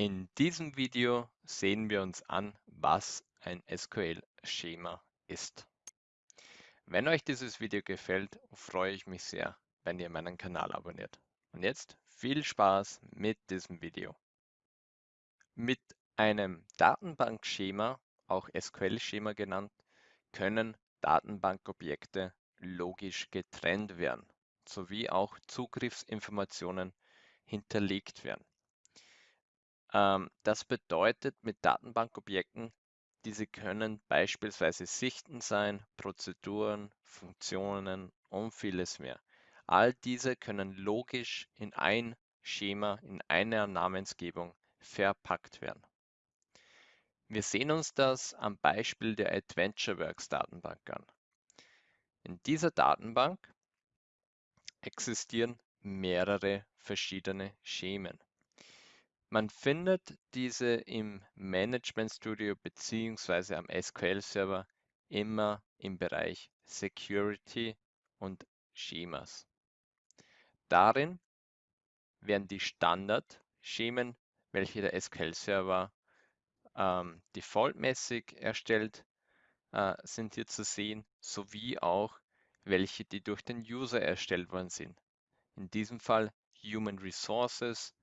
In diesem Video sehen wir uns an, was ein SQL-Schema ist. Wenn euch dieses Video gefällt, freue ich mich sehr, wenn ihr meinen Kanal abonniert. Und jetzt viel Spaß mit diesem Video. Mit einem Datenbankschema, auch SQL-Schema genannt, können Datenbankobjekte logisch getrennt werden, sowie auch Zugriffsinformationen hinterlegt werden. Ähm, das bedeutet mit Datenbankobjekten, diese können beispielsweise Sichten sein, Prozeduren, Funktionen und vieles mehr. All diese können logisch in ein Schema, in einer Namensgebung verpackt werden. Wir sehen uns das am Beispiel der AdventureWorks Datenbank an. In dieser Datenbank existieren mehrere verschiedene Schemen. Man findet diese im Management Studio beziehungsweise am SQL Server immer im Bereich Security und Schemas. Darin werden die Standard-Schemen, welche der SQL Server ähm, defaultmäßig erstellt, äh, sind hier zu sehen, sowie auch welche, die durch den User erstellt worden sind. In diesem Fall Human Resources,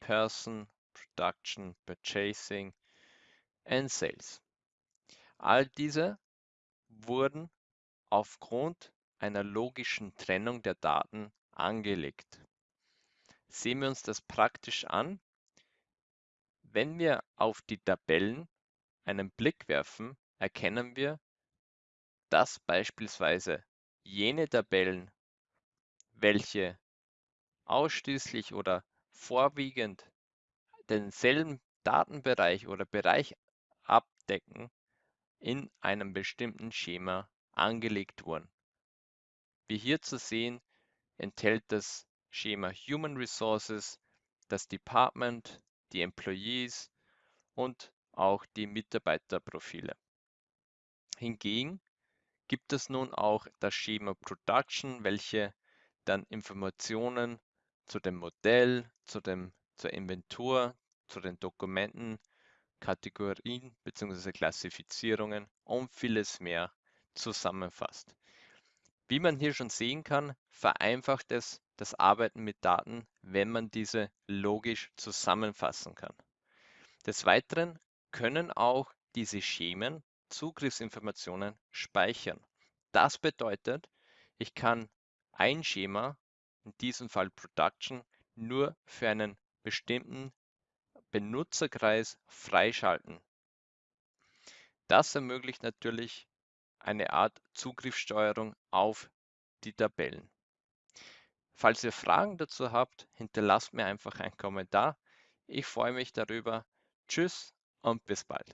Person, Production, Purchasing and Sales. All diese wurden aufgrund einer logischen Trennung der Daten angelegt. Sehen wir uns das praktisch an. Wenn wir auf die Tabellen einen Blick werfen, erkennen wir, dass beispielsweise jene Tabellen, welche ausschließlich oder vorwiegend denselben Datenbereich oder Bereich abdecken, in einem bestimmten Schema angelegt wurden. Wie hier zu sehen, enthält das Schema Human Resources das Department, die Employees und auch die Mitarbeiterprofile. Hingegen gibt es nun auch das Schema Production, welche dann Informationen zu dem Modell, zu dem, zur Inventur, zu den Dokumenten, Kategorien bzw. Klassifizierungen und vieles mehr zusammenfasst. Wie man hier schon sehen kann, vereinfacht es das Arbeiten mit Daten, wenn man diese logisch zusammenfassen kann. Des Weiteren können auch diese Schemen Zugriffsinformationen speichern. Das bedeutet, ich kann ein Schema in diesem Fall Production, nur für einen bestimmten Benutzerkreis freischalten. Das ermöglicht natürlich eine Art Zugriffssteuerung auf die Tabellen. Falls ihr Fragen dazu habt, hinterlasst mir einfach einen Kommentar. Ich freue mich darüber. Tschüss und bis bald.